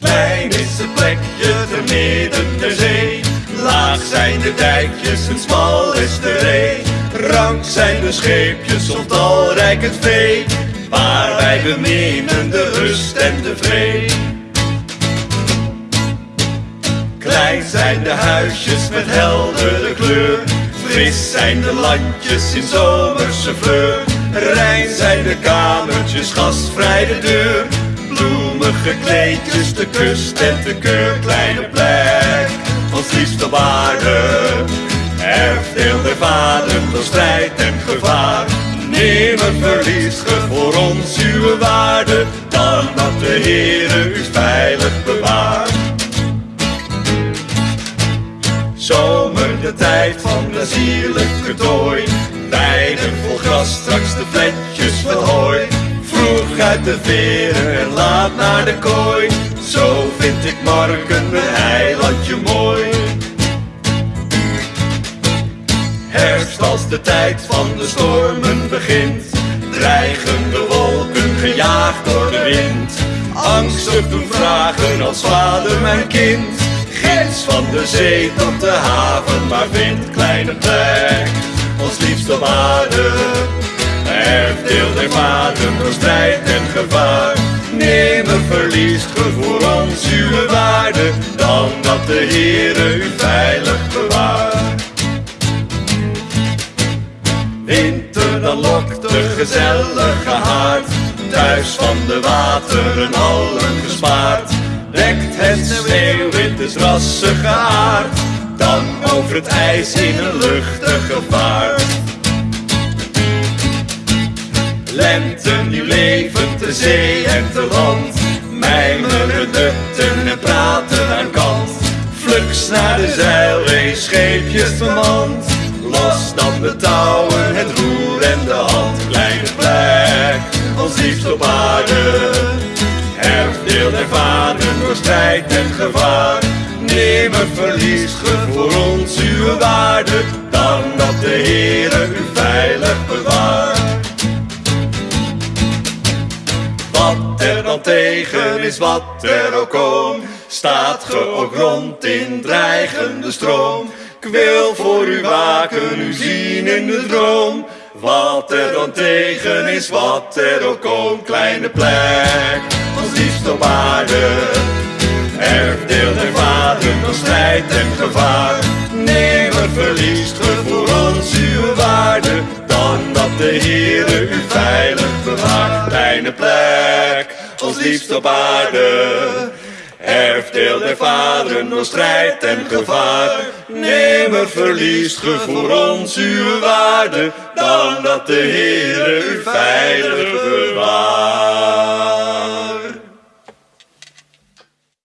Klein is het plekje te midden der zee. Laag zijn de dijkjes en smal is de ree. Rank zijn de scheepjes of talrijk het vee. Maar wij beminnen de rust en de vrede. Klein zijn de huisjes met heldere kleur. Fris zijn de landjes in zomerse fleur. Rein zijn de kamertjes, gastvrij de deur. Bloemige kleedjes, de kust en de keur. Kleine plek, ons liefst op aarde. Erfdeel der vader door strijd en gevaar. Nimmer verliest ge voor ons uw waarde. Dan dat de Heere u veilig bewaart. Zomer, de tijd van de zierlijke tooi. Weiden vol gras, straks de vletjes met hooi. Vroeg uit de veren en laat naar de kooi. Zo vind ik morgen mijn eilandje mooi. Herfst als de tijd van de stormen begint. Dreigen de wolken gejaagd door de wind. Angstig doen vragen als vader mijn kind. Grens van de zee tot de haven, maar vindt kleine plek. Ons liefst op aarde. Erfdeel der vader door strijd en gevaar. Nimmer verliest ge voor ons uw waarde. Dan dat de Heere u veilig bewaart. Winter dan lokt de gezellige haard. Thuis van de wateren allen gespaard. Dekt het sneeuwwit is rassige aard. Dan over het ijs in een luchtige vaart. Lente, nieuw leven te zee en te land. Mijmeren dutten en praten aan kant. Fluks naar de zeilrace, scheepjes bemand. Los dan de touwen, het roer en de hand. Kleine plek, ons liefst op aarde. Erfdeel der vader door strijd en gevaar. Nimmer verliest ge voor ons uw waarde. Wat er dan tegen is, wat er ook komt, staat ge ook rond in dreigende stroom. Ik wil voor u waken, u zien in de droom. Wat er dan tegen is, wat er ook komt, kleine plek, ons liefst op aarde. Erfdeel der vader, door strijd en gevaar. Ons liefst op aarde. Erfdeel der vaderen door strijd en gevaar. Nimmer verliest ge voor ons uw waarde, dan dat de Heere u veilig.